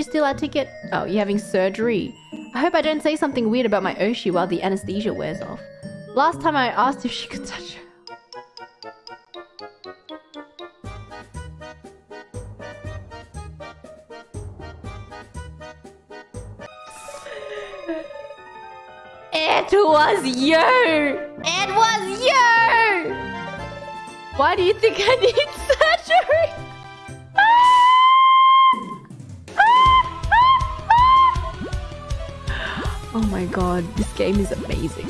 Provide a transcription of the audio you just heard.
steal our ticket? Oh, you're having surgery. I hope I don't say something weird about my Oshi while the anesthesia wears off. Last time I asked if she could touch her. It was you! It was you! Why do you think I need surgery? Oh my god, this game is amazing.